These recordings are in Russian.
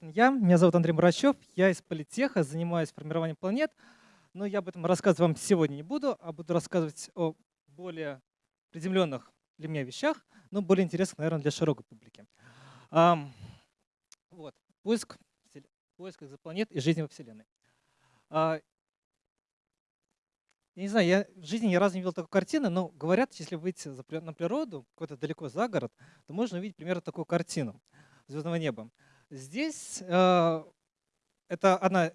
вот я. Меня зовут Андрей Мурачев. Я из политеха, занимаюсь формированием планет. Но я об этом рассказывать вам сегодня не буду, а буду рассказывать о более приземленных для меня вещах, но более интересных, наверное, для широкой публики. Вот. Поиск, поиск экзопланет и жизни во Вселенной. А, я не знаю, я в жизни ни разу не видел такой картины, но говорят, если выйти на природу, куда-то далеко за город, то можно увидеть примерно такую картину звездного неба. Здесь э, это одна,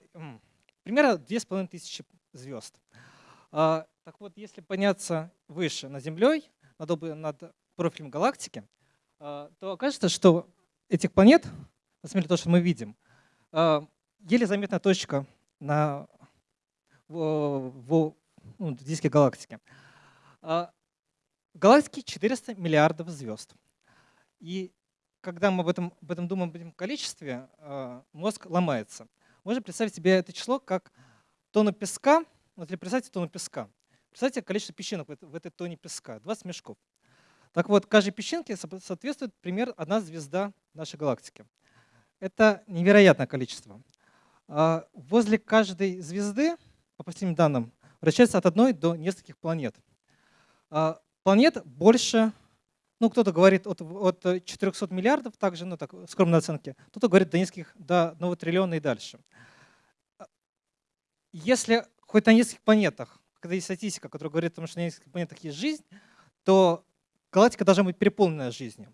примерно 2500 звезд. Э, так вот, если подняться выше над Землей, над, над профилем галактики, э, то окажется, что этих планет, на самом деле то, что мы видим, э, еле заметная точка на, в, в, ну, диске галактики. В галактике 400 миллиардов звезд. И когда мы об этом, об этом думаем в этом количестве, мозг ломается. Можно представить себе это число как тонну песка. Вот если представьте тонну песка. Представьте количество песчинок в этой тонне песка. 20 мешков. Так вот, каждой песчинке соответствует пример одна звезда нашей галактики. Это невероятное количество. Возле каждой звезды, по последним данным, вращается от одной до нескольких планет. А, планет больше, ну кто-то говорит от, от 400 миллиардов, также, ну так, скромные оценки, кто-то говорит до нескольких, до 1 триллиона и дальше. Если хоть на нескольких планетах, когда есть статистика, которая говорит том, что на нескольких планетах есть жизнь, то галактика должна быть переполнена жизнью.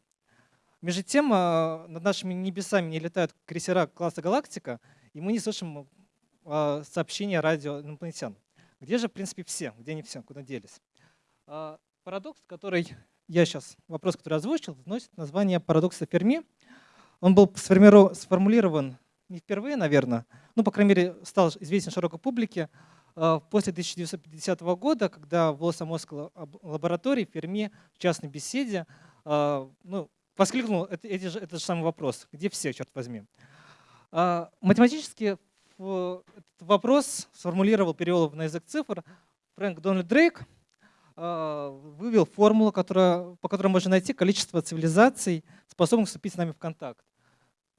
Между тем, а, над нашими небесами не летают крейсера класса «Галактика», и мы не слышим а, сообщения радио инопланетян. Где же, в принципе, все? Где они все? Куда делись? А, парадокс, который я сейчас, вопрос, который озвучил, носит название парадокса Ферми. Он был сформулирован не впервые, наверное, ну, по крайней мере, стал известен широкой публике а, после 1950 года, когда в Лос-Амосской лаборатории Ферми в частной беседе а, ну, воскликнул это, этот же самый вопрос. Где все, черт возьми? Математически этот вопрос сформулировал, перевел на язык цифр Фрэнк Дональд Дрейк, а, вывел формулу, которая, по которой можно найти количество цивилизаций, способных вступить с нами в контакт.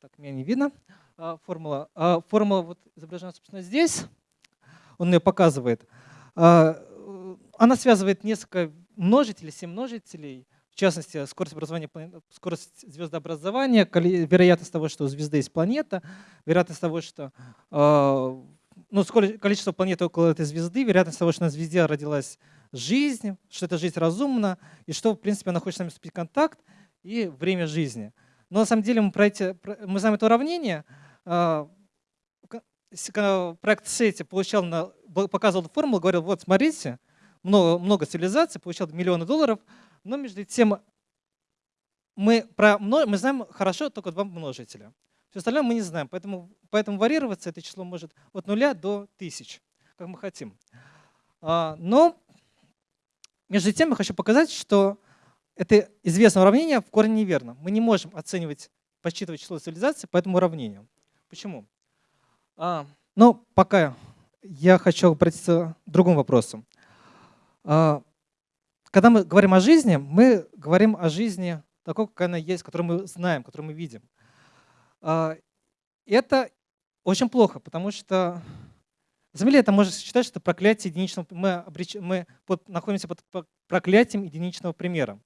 Так, меня не видно. А, формула. А, формула вот изображена, собственно, здесь. Он ее показывает. Она связывает несколько множителей, семь множителей, в частности, скорость образования, скорость звездообразования, вероятность того, что у звезды есть планета, вероятность того, что а, ну, скорость, количество планет около этой звезды, вероятность того, что на звезде родилась жизнь, что эта жизнь разумна, и что, в принципе, она хочет с нами вступить в контакт, и время жизни. Но на самом деле мы, про эти, мы знаем это уравнение. А, проект Сети получал показывал формулу, говорил, вот смотрите, много, много цивилизаций, получал миллионы долларов, но между тем мы, про, мы знаем хорошо только два множителя. Все остальное мы не знаем, поэтому, поэтому варьироваться это число может от нуля до тысяч, как мы хотим. А, но между тем я хочу показать, что это известное уравнение в корне неверно. Мы не можем оценивать, подсчитывать число цивилизаций по этому уравнению. Почему? А, но пока я хочу обратиться к другому вопросу. А, когда мы говорим о жизни, мы говорим о жизни такой, как она есть, которую мы знаем, которую мы видим. А, это очень плохо, потому что на самом деле это можно считать, что проклятие единичного, мы, обреч, мы под, находимся под проклятием единичного примера.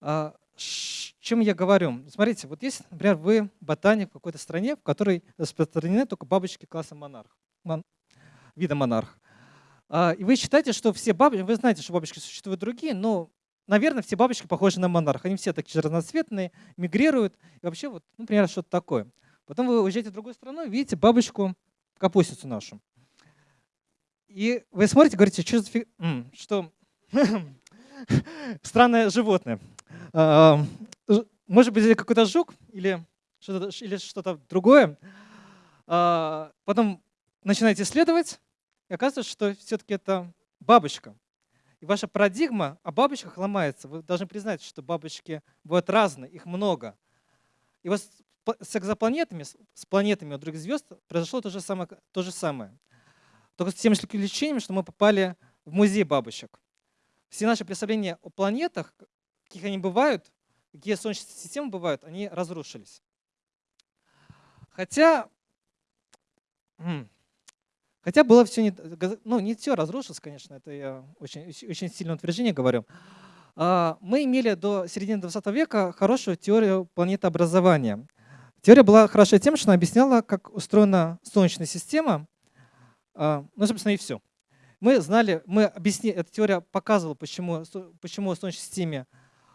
А, чем я говорю? Смотрите, вот есть, например, вы ботаник в какой-то стране, в которой распространены только бабочки класса монарх, мон, вида монарх. А, и вы считаете, что все бабочки, вы знаете, что бабочки существуют другие, но, наверное, все бабочки похожи на монарх. Они все такие разноцветные, мигрируют. И вообще, вот, например, что-то такое. Потом вы уезжаете в другую страну, видите бабочку, капустицу нашу. И вы смотрите, говорите, что, за фиг... что странное животное. Может быть, это какой-то жук или что-то что другое. А, потом начинаете исследовать, и оказывается, что все-таки это бабочка. И ваша парадигма о бабочках ломается. Вы должны признать, что бабочки бывают разные, их много. И вот с экзопланетами, с планетами у других звезд произошло то же самое. То же самое. Только с тем исключением, что мы попали в музей бабочек. Все наши представления о планетах, каких они бывают, какие солнечные системы бывают, они разрушились. Хотя, хотя было все не, ну не все разрушилось, конечно, это я очень, очень сильное утверждение говорю. А, мы имели до середины 20 века хорошую теорию планетообразования. Теория была хороша тем, что она объясняла, как устроена Солнечная система. А, ну, собственно, и все. Мы знали, мы объяснили, эта теория показывала, почему, почему в Солнечной системе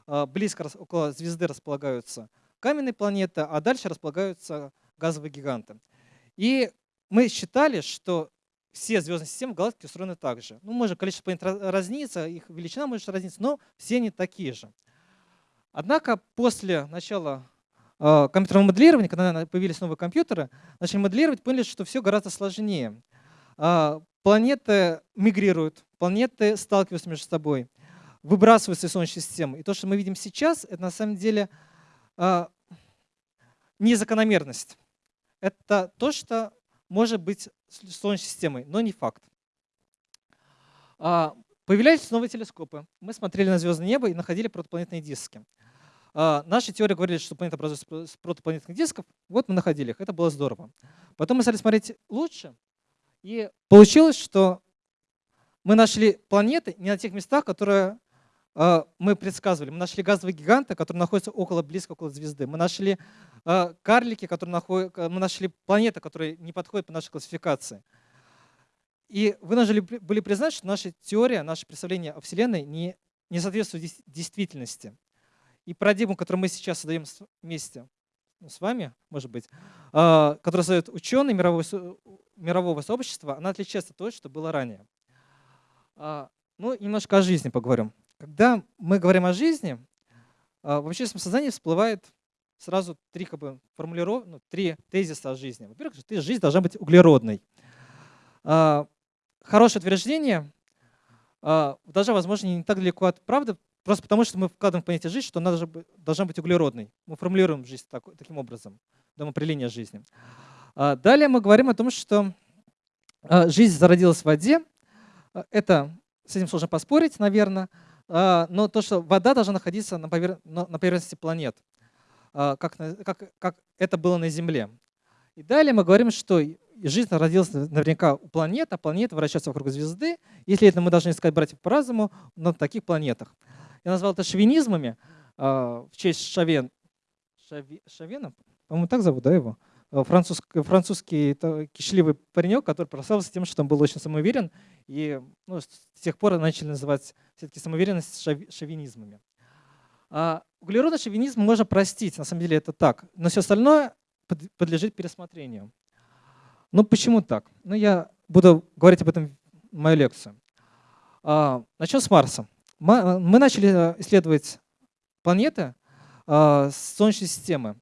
а, близко около звезды располагаются каменные планеты, а дальше располагаются газовые гиганты. И мы считали, что все звездные системы галактики устроены так же. Ну, может, количество планет разнится, их величина может разниться, но все они такие же. Однако после начала э, компьютерного моделирования, когда появились новые компьютеры, начали моделировать, поняли, что все гораздо сложнее. Э, планеты мигрируют, планеты сталкиваются между собой, выбрасываются из Солнечной системы. И то, что мы видим сейчас, это на самом деле э, не закономерность. Это то, что может быть Солнечной системой, но не факт. А, появлялись новые телескопы. Мы смотрели на звездное небо и находили протопланетные диски. А, наши теории говорили, что планета образуется с протопланетных дисков. Вот мы находили их. Это было здорово. Потом мы стали смотреть лучше. И получилось, что мы нашли планеты не на тех местах, которые а, мы предсказывали. Мы нашли газовые гиганты, которые находятся около, близко около звезды. Мы нашли а, карлики, которые находят, мы нашли планеты, которые не подходят по нашей классификации. И вынуждены были признать, что наша теория, наше представление о Вселенной не, не соответствует действительности. И парадигму, которую мы сейчас создаем вместе с вами, может быть, а, которую создают ученые мирового, мирового сообщества, она отличается от того, что было ранее. Ну, немножко о жизни поговорим. Когда мы говорим о жизни, а, в общественном сознании всплывает сразу три как бы, формулиров... ну, три тезиса о жизни. Во-первых, жизнь должна быть углеродной. А, хорошее утверждение а, даже, возможно, не так далеко от правды, просто потому что мы вкладываем в понятие жизнь, что она должна быть углеродной. Мы формулируем жизнь таким образом, даем определение жизни. Далее мы говорим о том, что жизнь зародилась в воде. Это, с этим сложно поспорить, наверное. А, но то, что вода должна находиться на, на поверхности планет, а, как, как, как это было на Земле. И далее мы говорим, что жизнь родилась наверняка у планет, а планеты вращаются вокруг звезды. Если это мы должны искать братьев по разуму на таких планетах. Я назвал это шовинизмами а, в честь Шавен. Шави... Шавена? По-моему, так зовут, да, его? Э, французский, французский кишливый паренек, который прославился тем, что он был очень самоуверен, и ну, с тех пор начали называть все-таки самоуверенность шовинизмами. А углеродный шовинизм можно простить, на самом деле это так, но все остальное подлежит пересмотрению. Ну почему так? Ну я буду говорить об этом в мою лекцию. А, начнем с Марса. Мы начали э, исследовать планеты а, Солнечной системы.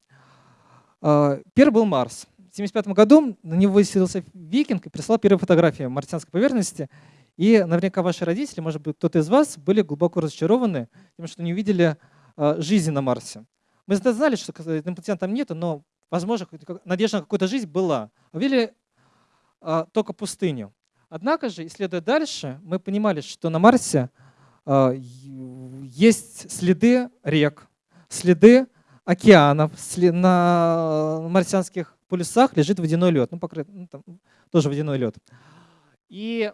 Первый был Марс. В 1975 году на него выселился викинг и прислал первые фотографии марсианской поверхности. И наверняка ваши родители, может быть, кто-то из вас, были глубоко разочарованы тем, что не увидели жизни на Марсе. Мы знали, что инопланетян там нет, но, возможно, надежда на какую-то жизнь была. Увидели только пустыню. Однако же, исследуя дальше, мы понимали, что на Марсе есть следы рек, следы океанов, на марсианских полюсах лежит водяной лед, ну, покрыт, ну там, тоже водяной лед. И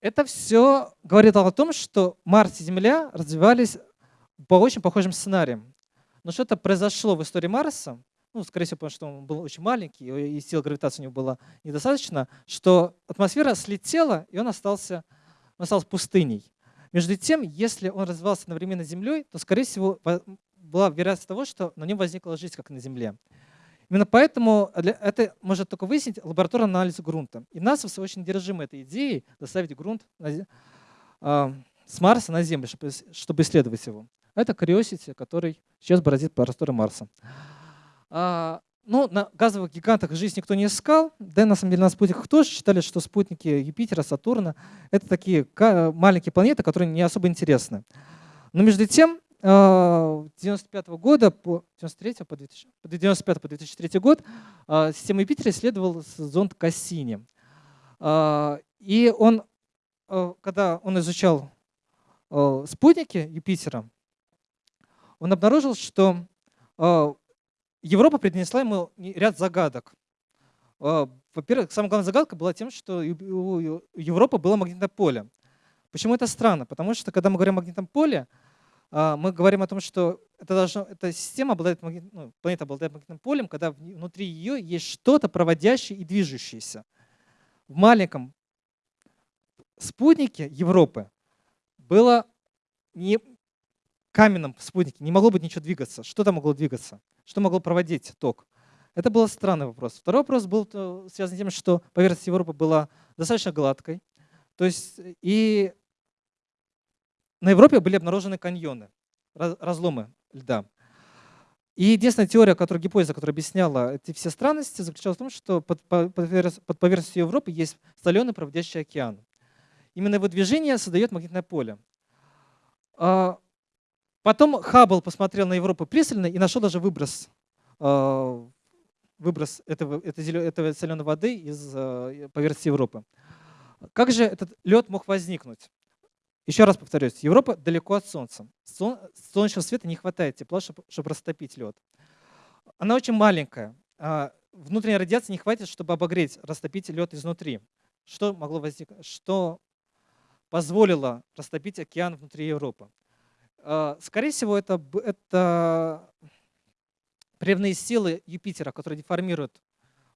это все говорит о том, что Марс и Земля развивались по очень похожим сценариям. Но что-то произошло в истории Марса, ну, скорее всего, потому что он был очень маленький, и сила гравитации у него была недостаточно, что атмосфера слетела, и он остался, он остался пустыней. Между тем, если он развивался одновременно с Землей, то, скорее всего, была вероятность того, что на нем возникла жизнь, как на Земле. Именно поэтому это может только выяснить лабораторный анализ грунта. И НАСА все очень держимы этой идеей доставить грунт на, э, с Марса на Землю, чтобы, чтобы исследовать его. Это Curiosity, который сейчас бороздит просторы Марса. А, ну, на газовых гигантах жизнь никто не искал. Да, на самом деле на спутниках тоже считали, что спутники Юпитера, Сатурна — это такие маленькие планеты, которые не особо интересны. Но между тем, 1995 а, года по 93 по 2000, 95 по 2003 год а, систему Юпитера исследовал зонд Кассини. А, и он, когда он изучал спутники Юпитера, он обнаружил, что Европа принесла ему ряд загадок. А, во-первых, самая главная загадка была тем, что у Европы было магнитное поле. Почему это странно? Потому что, когда мы говорим о магнитном поле, а, мы говорим о том, что это должно, эта система обладает, ну, планета обладает магнитным полем, когда внутри ее есть что-то проводящее и движущееся. В маленьком спутнике Европы было не каменном спутнике, не могло быть ничего двигаться. Что там могло двигаться? Что могло проводить ток? Это был странный вопрос. Второй вопрос был э, связан с тем, что поверхность Европы была достаточно гладкой. То есть и на Европе были обнаружены каньоны, разломы льда. И единственная теория, которую гипотеза, которая объясняла эти все странности, заключалась в том, что под, под поверхностью Европы есть соленый проводящий океан. Именно его движение создает магнитное поле. Потом Хаббл посмотрел на Европу пристально и нашел даже выброс, а, выброс этого, этой соленой воды из а, поверхности Европы. Как же этот лед мог возникнуть? Еще раз повторюсь, Европа далеко от Солнца. Солнечного света не хватает тепла, чтобы растопить лед. Она очень маленькая. А внутренней радиации не хватит, чтобы обогреть, растопить лед изнутри. Что могло возникнуть? Что позволило растопить океан внутри Европы? А, скорее всего, это, это природные силы Юпитера, которые деформируют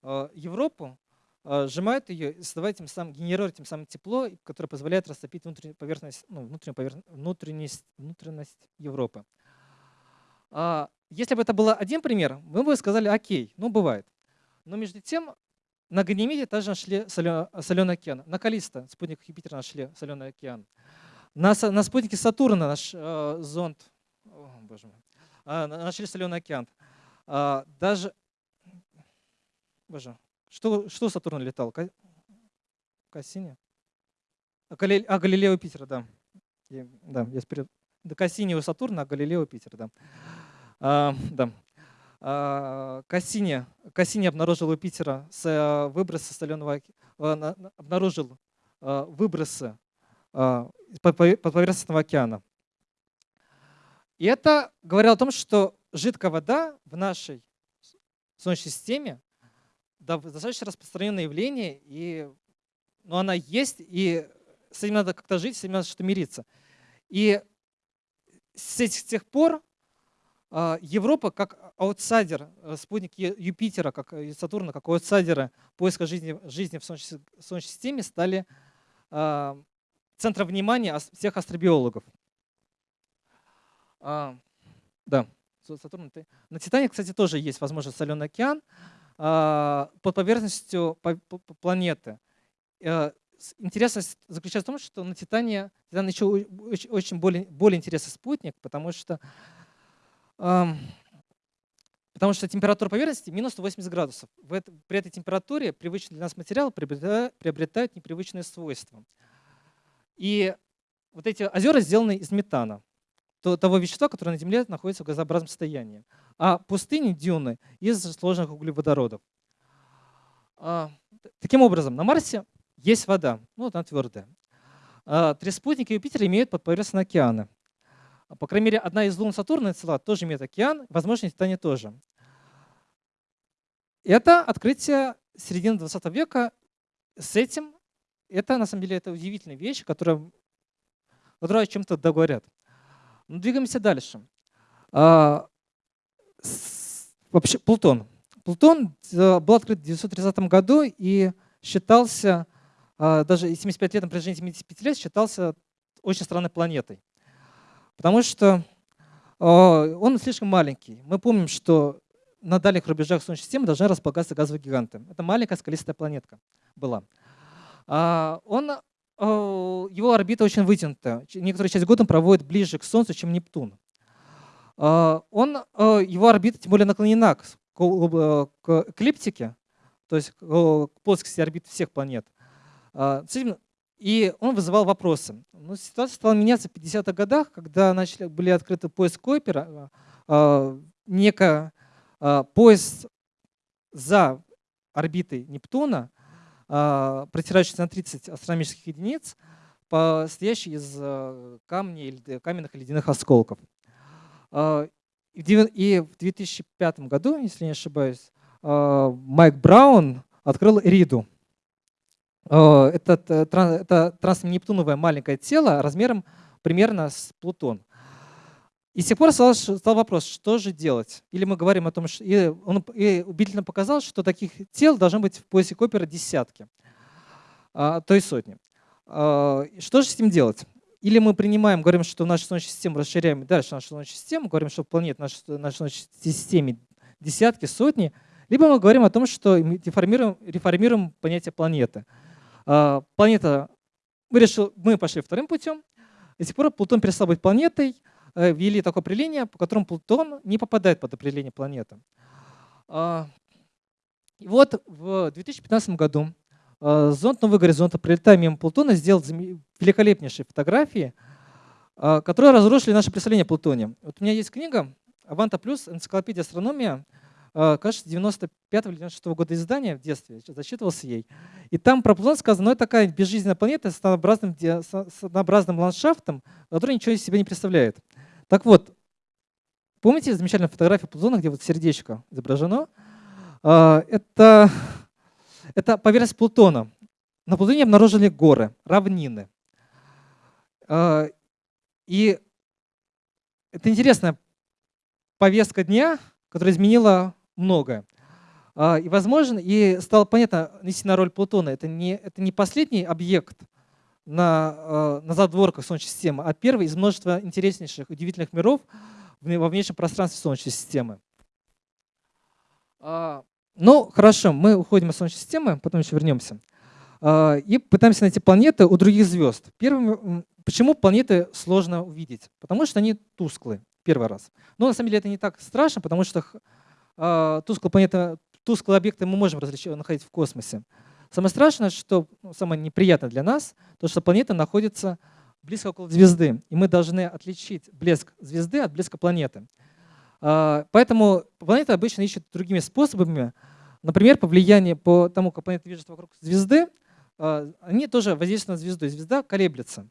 а, Европу, а, сжимают ее и создавая тем самым, генерируя тем самым тепло, которое позволяет растопить внутреннюю поверхность, ну, внутреннюю поверхность, внутренность, внутренность Европы. А, если бы это был один пример, мы бы сказали, окей, ну бывает. Но между тем на Ганимеде также нашли соленый океан. На Калиста, спутник Юпитера, нашли соленый океан. На, на спутнике Сатурна наш э, зонд, о, боже мой, э, нашли соленый океан. Э, даже, боже, что, что Сатурн летал? Кассини? А, Галиле... а Галилео Питера, да. Я, да, я вперед. До Кассини у Сатурна, а Галилео Питер, да. А, да. А, Кассини, Кассини обнаружил у Питера с, а, выбросы соленого а, обнаружил а, выбросы а, под поверхностного океана. И это говорило о том, что жидкая вода в нашей Солнечной системе достаточно распространенное явление, и, но она есть, и с этим надо как-то жить, с этим надо что-то мириться. И с этих, тех пор а, Европа как аутсайдер, э, спутник Юпитера, как и Сатурна, как аутсайдера поиска жизни, жизни в Солнечной, Солнечной системе стали а, центром внимания всех астробиологов. А, да, Сатурн. На Титане, кстати, тоже есть, возможно, соленый океан. А, под поверхностью планеты. Э, интересность заключается в том, что на Титане, Титан еще очень более, более интересный спутник, потому что, потому что температура поверхности минус 180 градусов. При этой температуре привычные для нас материалы приобретают непривычные свойства. И вот эти озера сделаны из метана того вещества, которое на Земле находится в газообразном состоянии. А пустыни, дюны из сложных углеводородов. А, таким образом, на Марсе есть вода, ну она твердая. А, три спутника Юпитера имеют подповерхностные океаны. По крайней мере, одна из лун Сатурна цела тоже имеет океан, возможно, Титане тоже. Это открытие середины 20 века. С этим это, на самом деле, это удивительная вещь, которая, которая о чем-то договорят. Ну, двигаемся дальше. А, вообще, Плутон. Плутон э, был открыт в 1930 году и считался, а, даже 75 лет на протяжении 75 лет, считался очень странной планетой. Потому что а, он слишком маленький. Мы помним, что на дальних рубежах Солнечной системы должны располагаться газовые гиганты. Это маленькая скалистая планетка была. Он Э, его орбита очень вытянута. Некоторую часть года он проводит ближе к Солнцу, чем Нептун. Э, он, э, его орбита тем более наклонена к, к эклиптике, то есть к плоскости орбит всех планет. И он вызывал вопросы. Но ситуация стала меняться в 50-х годах, когда начали, были открыты поиск Койпера, некий поезд за орбитой Нептуна, а, протирающийся на 30 астрономических единиц, состоящий из э, камней, каменных и ледяных осколков. А, И в 2005 году, если не ошибаюсь, Майк Браун открыл Риду. Это, это транснептуновое маленькое тело размером примерно с Плутон. И с тех пор стал, вопрос, что же делать? Или мы говорим о том, что и он и убедительно показал, что таких тел должно быть в поясе Копера десятки, а, то есть сотни. А, что же с этим делать? Или мы принимаем, говорим, что нашу Солнечную систему расширяем дальше нашу Солнечную систему, говорим, что планет нашей, нашей Солнечной системе десятки, сотни, либо мы говорим о том, что реформируем, реформируем понятие планеты. А, планета, мы, решил, мы пошли вторым путем, и с тех пор Плутон перестал быть планетой, ввели такое определение, по которому Плутон не попадает под определение планеты. А, и вот в 2015 году э, зонд «Новый горизонт», прилетая мимо Плутона, сделал великолепнейшие фотографии, э, которые разрушили наше представление о Плутоне. Вот у меня есть книга «Аванта плюс. Энциклопедия астрономия», кажется, 95 или 96 года издания в детстве, зачитывался ей. И там про Плутон сказано, ну это такая безжизненная планета с однообразным, с однообразным ландшафтом, который ничего из себя не представляет. Так вот, помните замечательную фотографию Плутона, где вот сердечко изображено? А, это, это поверхность Плутона. На Плутоне обнаружили горы, равнины. А, и это интересная повестка дня, которая изменила многое. А, и, возможно, и стало понятно истинная роль Плутона. Это не, это не последний объект, на, э, на задворках Солнечной системы, а первый из множества интереснейших, удивительных миров во внешнем пространстве Солнечной системы. А, ну, хорошо, мы уходим из Солнечной системы, потом еще вернемся. А, и пытаемся найти планеты у других звезд. Первым, почему планеты сложно увидеть? Потому что они тусклые, первый раз. Но на самом деле это не так страшно, потому что а, тусклые планеты, тусклые объекты мы можем находить в космосе. Самое страшное, что ну, самое неприятное для нас, то, что планета находится близко около звезды, и мы должны отличить блеск звезды от блеска планеты. А, поэтому планеты обычно ищут другими способами, например, по влиянию, по тому, как планета движется вокруг звезды, а, они тоже воздействуют на звезду, и звезда колеблется.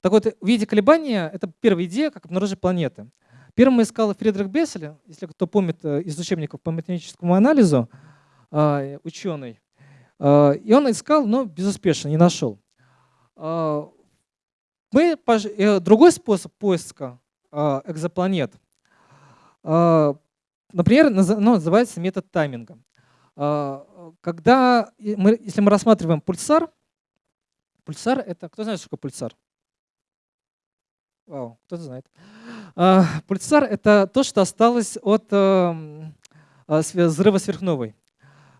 Так вот, увидеть колебания — это первая идея, как обнаружить планеты. Первым искал Фридрих Бессель, если кто помнит э, из учебников по математическому анализу, а, ученый. А, и он искал, но безуспешно, не нашел. А, мы, э, другой способ поиска экзопланет, например, ну, называется метод тайминга. Когда мы, если мы рассматриваем пульсар, пульсар это, кто знает, что такое пульсар? Вау, кто-то знает. Пульсар это то, что осталось от эм, взрыва сверхновой.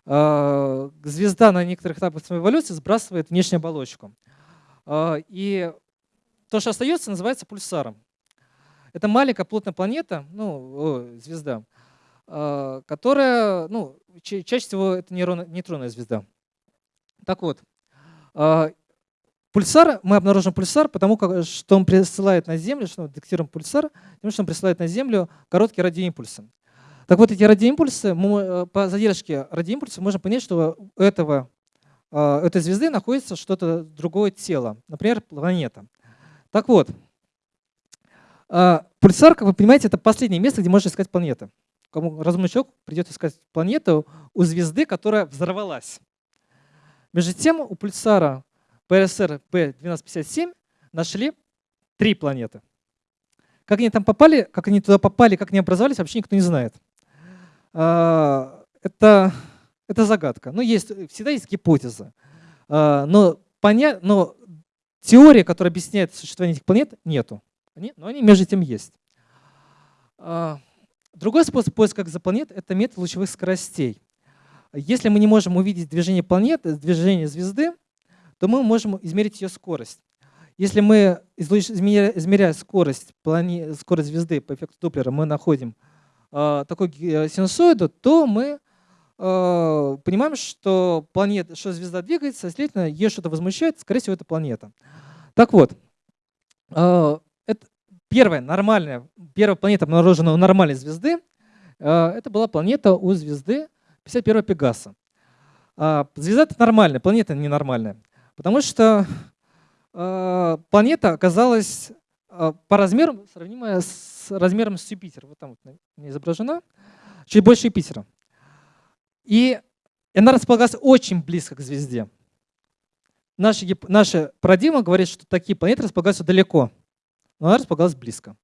А, звезда на некоторых этапах своей эволюции сбрасывает внешнюю оболочку. А, и то, что остается, называется пульсаром. Это маленькая плотная планета, ну, звезда, а, которая, ну, чаще всего это нейтронная звезда. Так вот, пульсар, мы обнаружим пульсар, потому что он присылает на Землю, что мы детектируем пульсар, потому что он присылает на Землю короткие радиоимпульсы. Так вот, эти радиоимпульсы, мы, э, по задержке радиоимпульса можно понять, что у этого, э, этой звезды находится что-то другое тело, например, планета. Так вот, э, пульсар, как вы понимаете, это последнее место, где можно искать планеты. Кому разумный человек придет искать планету у звезды, которая взорвалась. Между тем, у пульсара ПРСР P1257 нашли три планеты. Как они там попали, как они туда попали, как они образовались, вообще никто не знает. А, это, это загадка. Ну, есть, всегда есть гипотеза. А, но, поня... но теория, которая объясняет существование этих планет, нету. Они, но они между тем есть. А, другой способ поиска экзопланет — это метод лучевых скоростей. Если мы не можем увидеть движение планеты, движение звезды, то мы можем измерить ее скорость. Если мы, измеряя скорость, скорость звезды по эффекту Доплера, мы находим Э, такой э, синусоиду, то мы э, понимаем, что, планета, что звезда двигается, следовательно, ее что-то возмущает, скорее всего, это планета. Так вот, это первая нормальная, первая планета, обнаруженная у нормальной звезды, это была планета у звезды 51 Пегаса. Звезда это нормальная, планета ненормальная, потому что планета оказалась а, по размеру сравнимая с размером с Юпитером. Вот там вот изображена. Чуть больше Юпитера. И она располагалась очень близко к звезде. Наша, наша парадигма говорит, что такие планеты располагаются далеко, но она располагалась близко.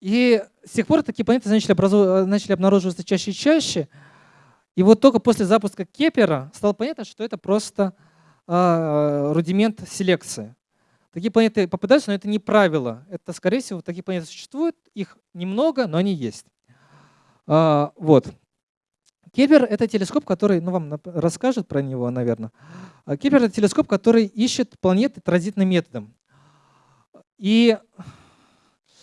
И с тех пор такие планеты начали, образу... начали обнаруживаться чаще и чаще. И вот только после запуска Кеплера стало понятно, что это просто э, рудимент селекции. Такие планеты попадаются, но это не правило. Это, скорее всего, такие планеты существуют, их немного, но они есть. А, вот. Кеплер — это телескоп, который, ну вам расскажет про него, наверное. А Кеплер — это телескоп, который ищет планеты транзитным методом. И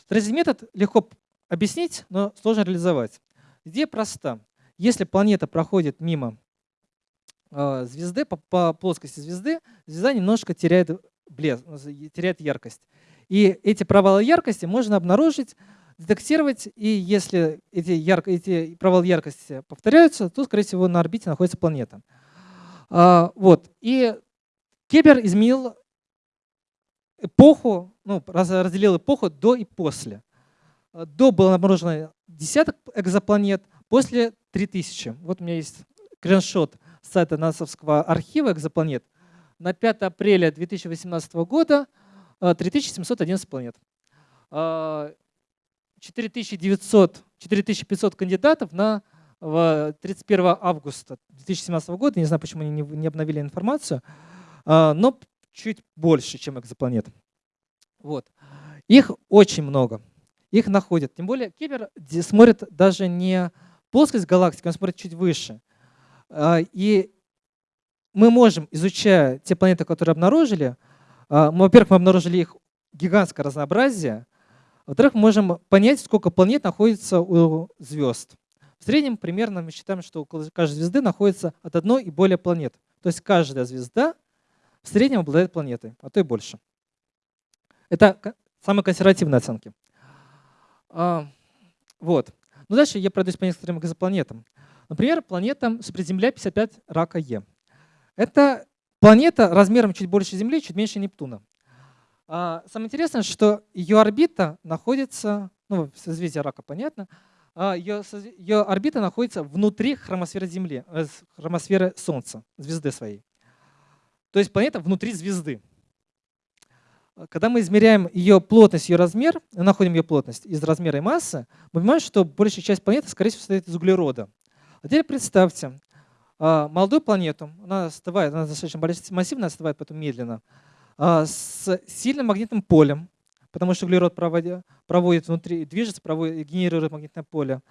транзитный метод легко объяснить, но сложно реализовать. Идея проста. Если планета проходит мимо а, звезды, по, по плоскости звезды, звезда немножко теряет блеск, теряет яркость. И эти провалы яркости можно обнаружить, детектировать, и если эти, ярко, эти провалы яркости повторяются, то, скорее всего, на орбите находится планета. А, вот. И Кепер изменил эпоху, ну, разделил эпоху до и после. До было обнаружено десяток экзопланет, после 3000. Вот у меня есть скриншот с сайта НАСАвского архива экзопланет – на 5 апреля 2018 года 3711 э, планет. 4900, э, 4500 кандидатов на 31 августа 2017 года. Не знаю, почему они не обновили информацию, э, но чуть больше, чем экзопланет. Вот. Их очень много. Их находят. Тем более Кипер смотрит даже не плоскость галактики, он смотрит чуть выше. И мы можем, изучая те планеты, которые обнаружили, а, во-первых, мы обнаружили их гигантское разнообразие, во-вторых, мы можем понять, сколько планет находится у звезд. В среднем примерно мы считаем, что около каждой звезды находится от одной и более планет. То есть каждая звезда в среднем обладает планетой, а то и больше. Это самые консервативные оценки. А, вот. Ну дальше я пройдусь по некоторым экзопланетам. Например, планета Суперземля 55 рака Е. Это планета размером чуть больше Земли, чуть меньше Нептуна. А, самое интересное, что ее орбита находится, ну, созвездие рака, понятно, ее, а, ее орбита находится внутри хромосферы Земли, э, хромосферы Солнца, звезды своей. То есть планета внутри звезды. Когда мы измеряем ее плотность, ее размер, находим ее плотность из размера и массы, мы понимаем, что большая часть планеты, скорее всего, состоит из углерода. А теперь представьте, а, молодую планету, она остывает, она достаточно массивная, остывает потом медленно, а, с сильным магнитным полем, потому что углерод проводит, проводит внутри, движется, проводит, генерирует магнитное поле.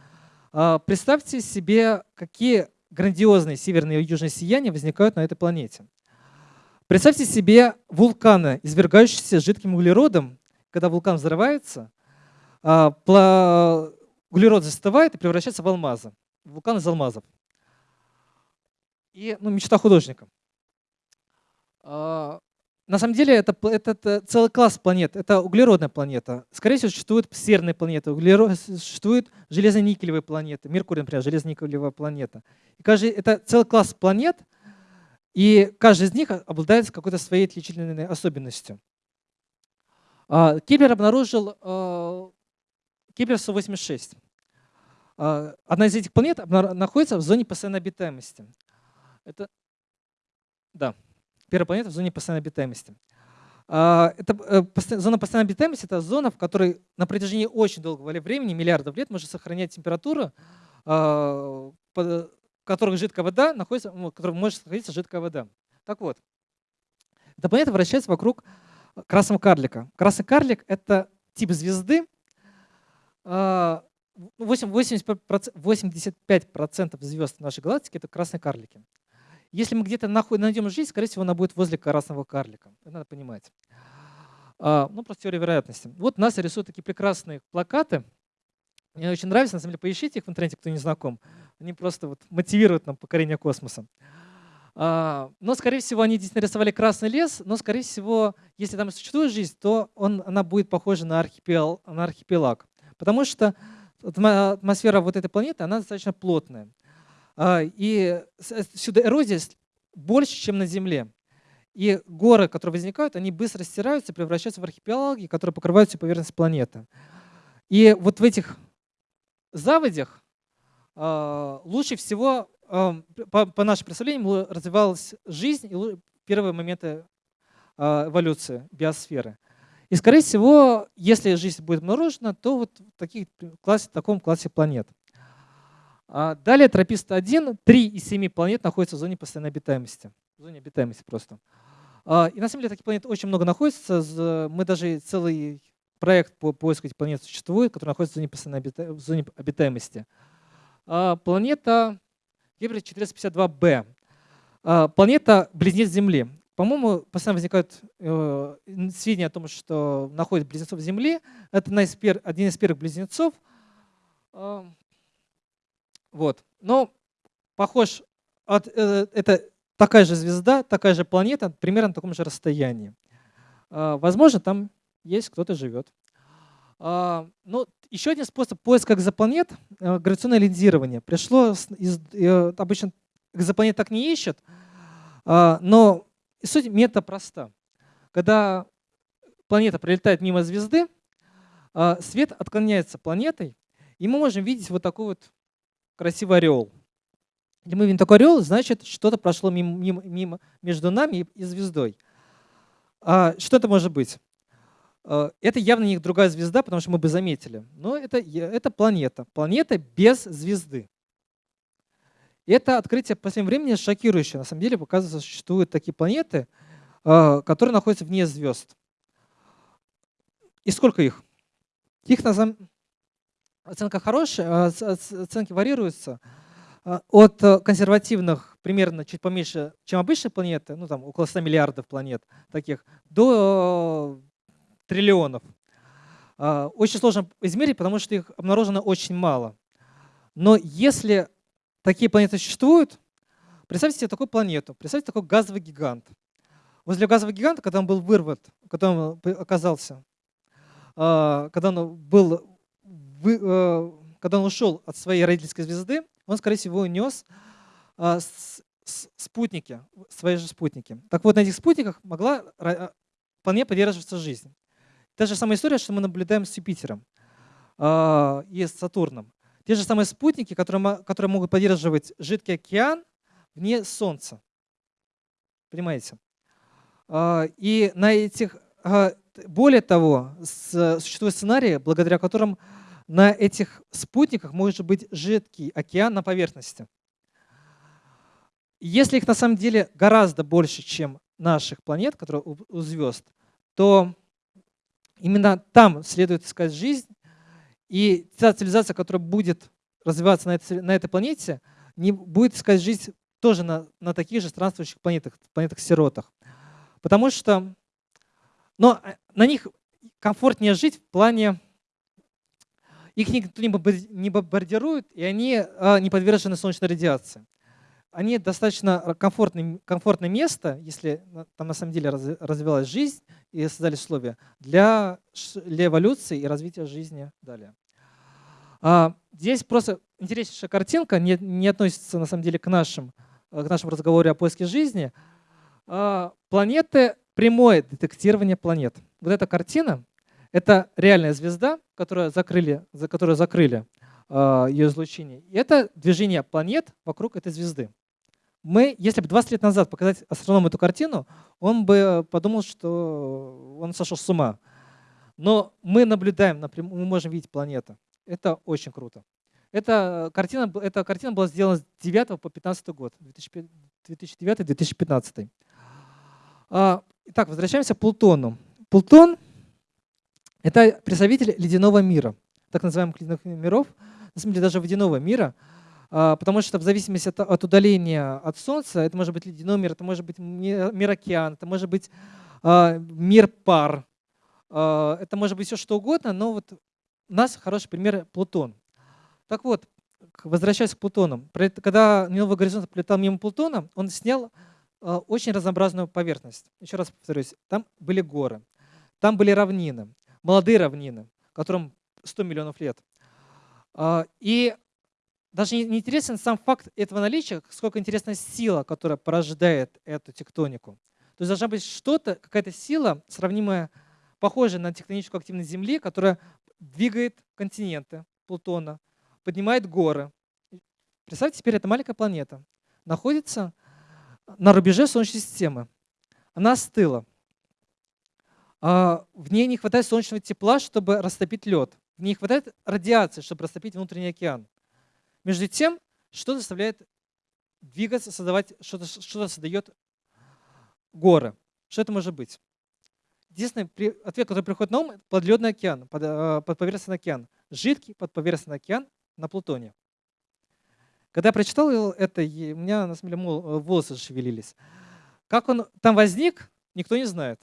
А, представьте себе, какие грандиозные северные и южные сияния возникают на этой планете. Представьте себе вулканы, извергающиеся жидким углеродом. Когда вулкан взрывается, углерод застывает и превращается в алмазы. Вулкан из алмазов и ну, мечта художника. А, на самом деле это, это, это целый класс планет. Это углеродная планета. Скорее всего, существуют серные планеты, углерод, существуют железно-никелевые планеты. Меркурий, например, железно-никелевая планета. И каждый, это целый класс планет, и каждый из них обладает какой-то своей отличительной особенностью. А, Кеплер обнаружил а, Кеплер 186. Одна из этих планет находится в зоне постоянной обитаемости. Это, да, первая планета в зоне постоянной обитаемости. А, это, э, зона постоянной обитаемости – это зона, в которой на протяжении очень долгого времени, миллиардов лет, может сохранять температуру, а, в которой жидкая вода находится, в которой может находиться жидкая вода. Так вот, эта планета вращается вокруг красного карлика. Красный карлик – это тип звезды, 85% а, звезд нашей галактики – это красные карлики. Если мы где-то найдем жизнь, скорее всего, она будет возле красного карлика. Это надо понимать. А, ну, просто теория вероятности. Вот НАСА рисует такие прекрасные плакаты. Мне очень нравится, на самом деле, поищите их в интернете, кто не знаком. Они просто вот мотивируют нам покорение космоса. А, но, скорее всего, они действительно рисовали красный лес, но, скорее всего, если там существует жизнь, то он, она будет похожа на, архипел, на архипелаг. Потому что атмосфера вот этой планеты, она достаточно плотная. А, и сюда эрозия больше, чем на Земле. И горы, которые возникают, они быстро стираются, превращаются в архипелаги, которые покрывают всю поверхность планеты. И вот в этих заводях э, лучше всего, э, по, нашим представлениям, развивалась жизнь и первые моменты э, эволюции биосферы. И, скорее всего, если жизнь будет обнаружена, то вот в, таких, классе, в таком классе планет. А далее тропист-1, 3 из 7 планет находятся в зоне постоянной обитаемости. В зоне обитаемости просто. А, и на самом деле таких планет очень много находится. Мы даже целый проект по поиску этих планет существует, который находится в зоне, постоянной обита... в зоне обитаемости. А, планета Гебрид 452b. Планета близнец Земли. По-моему, постоянно возникают э, сведения о том, что находят близнецов Земли. Это один из первых близнецов. Вот. Но похож, от, э, это такая же звезда, такая же планета, примерно на таком же расстоянии. А, возможно, там есть кто-то живет. А, ну, еще один способ поиска экзопланет э, – гравитационное линзирование. Пришло из, э, обычно экзопланет так не ищет, а, но суть метода проста. Когда планета пролетает мимо звезды, свет отклоняется планетой, и мы можем видеть вот такой вот красивый орел. Если мы видим такой орел, значит, что-то прошло мимо, мимо, мимо между нами и, звездой. А, что это может быть? А, это явно не другая звезда, потому что мы бы заметили. Но это, это планета. Планета без звезды. Это открытие в последнее время шокирующее. На самом деле, показывается, существуют такие планеты, а, которые находятся вне звезд. И сколько их? Их на самом оценка хорошая, а оценки варьируются а, от э, консервативных примерно чуть поменьше, чем обычные планеты, ну там около 100 миллиардов планет таких, до э, триллионов. А, очень сложно измерить, потому что их обнаружено очень мало. Но если такие планеты существуют, представьте себе такую планету, представьте такой газовый гигант. Возле газового гиганта, когда он был вырван, когда он оказался, когда он был э, когда он ушел от своей родительской звезды, он, скорее всего, унес спутники, свои же спутники. Так вот, на этих спутниках могла вполне поддерживаться жизнь. Та же самая история, что мы наблюдаем с Юпитером и с Сатурном. Те же самые спутники, которые, которые могут поддерживать жидкий океан вне Солнца. Понимаете? И на этих, более того, существуют сценарии, благодаря которым на этих спутниках может быть жидкий океан на поверхности. Если их на самом деле гораздо больше, чем наших планет, которые у звезд, то именно там следует искать жизнь, и та цивилизация, которая будет развиваться на этой, на этой планете, не будет искать жизнь тоже на, на таких же странствующих планетах, планетах-сиротах. Потому что но э, на них комфортнее жить в плане их никто не бомбардирует, и они а, не подвержены солнечной радиации. Они достаточно комфортное, комфортное место, если там на самом деле развивалась жизнь и создались условия для, для эволюции и развития жизни далее. А, здесь просто интереснейшая картинка, не, не относится на самом деле к, нашим, к нашему разговору о поиске жизни. А, планеты, прямое детектирование планет. Вот эта картина это реальная звезда, которую закрыли, за которую закрыли э, ее излучение. И это движение планет вокруг этой звезды. Мы, если бы 20 лет назад показать астроному эту картину, он бы подумал, что он сошел с ума. Но мы наблюдаем, мы можем видеть планету. Это очень круто. Эта картина, эта картина была сделана с 9 по 15 год, 2009-2015. А, итак, возвращаемся к Плутону. Плутон это представитель ледяного мира, так называемых ледяных миров, на самом деле даже водяного мира, а, потому что в зависимости от, от удаления от Солнца, это может быть ледяной мир, это может быть мир океан, это может быть а, мир пар, а, это может быть все что угодно, но вот у нас хороший пример Плутон. Так вот, возвращаясь к Плутону, когда Новый горизонт пролетал мимо Плутона, он снял очень разнообразную поверхность. Еще раз повторюсь, там были горы, там были равнины, молодые равнины, которым 100 миллионов лет. А, и даже не интересен сам факт этого наличия, сколько интересна сила, которая порождает эту тектонику. То есть должна быть что-то, какая-то сила, сравнимая, похожая на тектоническую активность Земли, которая двигает континенты Плутона, поднимает горы. Представьте, теперь эта маленькая планета находится на рубеже Солнечной системы. Она остыла. А, в ней не хватает солнечного тепла, чтобы растопить лед. Не хватает радиации, чтобы растопить внутренний океан. Между тем, что заставляет двигаться, создавать, что-то что создает горы. Что это может быть? Единственный ответ, который приходит на ум, это подледный океан, под, э, подповерхностный океан. Жидкий подповерхностный океан на Плутоне. Когда я прочитал это, у меня на самом деле э, волосы шевелились. Как он там возник, никто не знает.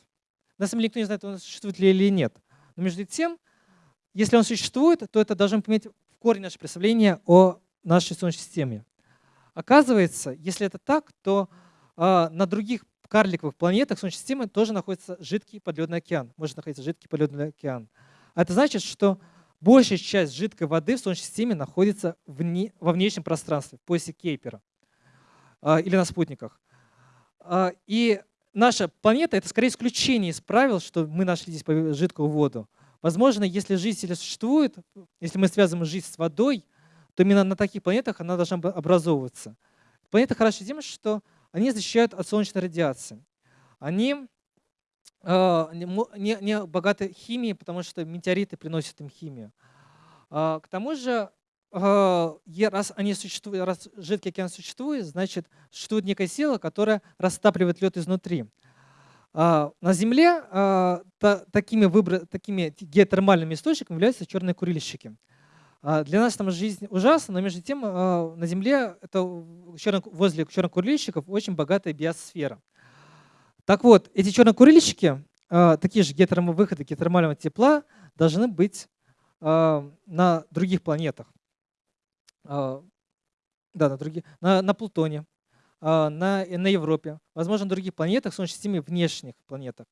На самом деле никто не знает, он существует ли или нет. Но между тем, если он существует, то это должно иметь в корень наше представление о нашей Солнечной системе. Оказывается, если это так, то э, на других карликовых планетах Солнечной системы тоже находится жидкий подледный океан. Может находиться жидкий подледный океан. А это значит, что большая часть жидкой воды в Солнечной системе находится вне, во внешнем пространстве, в поясе Кейпера э, или на спутниках. Э, и наша планета — это скорее исключение из правил, что мы нашли здесь жидкую воду. Возможно, если жизнь существует, если мы связываем жизнь с водой, то именно на таких планетах она должна образовываться. Планеты хороши тем, что они защищают от солнечной радиации. Они э, не, не богаты химией, потому что метеориты приносят им химию. Э, к тому же, э, раз, они существуют, раз жидкий океан существует, значит, существует некая сила, которая растапливает лед изнутри. На Земле такими, выбор, такими геотермальными источниками являются черные курильщики. Для нас там жизнь ужасна, но между тем на Земле это возле чернокурильщиков очень богатая биосфера. Так вот, эти чернокурильщики, такие же гетеромовыходы геотермального тепла, должны быть на других планетах. Да, на, других, на, на Плутоне, на, на Европе, возможно, на других планетах, Солнечной системе, внешних планетах.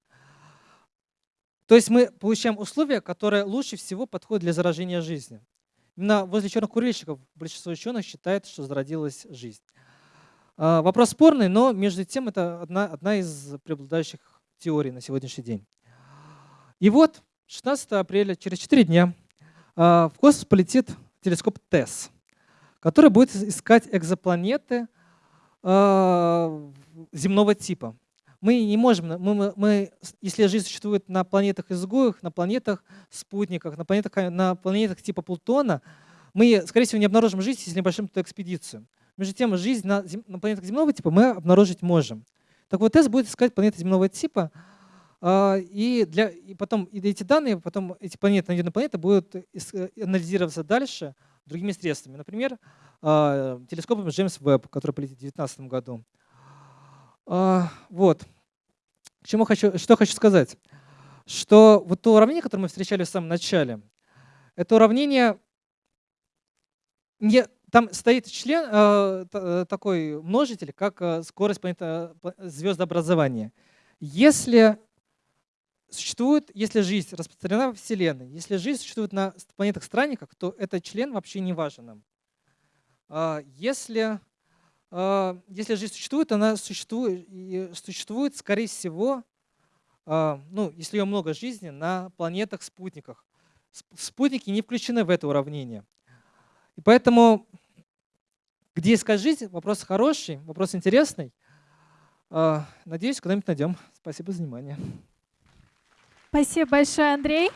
То есть мы получаем условия, которые лучше всего подходят для заражения жизни. Именно возле черных курильщиков большинство ученых считает, что зародилась жизнь. А, вопрос спорный, но между тем это одна, одна из преобладающих теорий на сегодняшний день. И вот 16 апреля, через 4 дня, а, в космос полетит телескоп ТЭСС, который будет искать экзопланеты а, земного типа. Мы не можем, мы, мы, если жизнь существует на планетах-изгоях, на планетах-спутниках, на планетах, на планетах типа Плутона, мы, скорее всего, не обнаружим жизнь, если не большим туда экспедицию. Между тем, жизнь на, на планетах земного типа мы обнаружить можем. Так вот, тест будет искать планеты земного типа, а, и, для, и потом и эти данные, потом эти планеты, найденные планеты, будут анализироваться дальше другими средствами. Например, а, телескопом Джеймс Веб, который полетит в 2019 году. А, вот. К чему хочу, что хочу сказать? Что вот то уравнение, которое мы встречали в самом начале, это уравнение, не, там стоит член, э такой множитель, как скорость звездообразования. Если существует, если жизнь распространена во Вселенной, если жизнь существует на планетах-странниках, то этот член вообще не важен нам. А если а, если жизнь существует, она существует, существует скорее всего, а, ну, если ее много жизни, на планетах-спутниках. Спутники не включены в это уравнение. И поэтому, где искать жизнь, вопрос хороший, вопрос интересный. Надеюсь, куда-нибудь найдем. Спасибо за внимание. Спасибо большое, Андрей.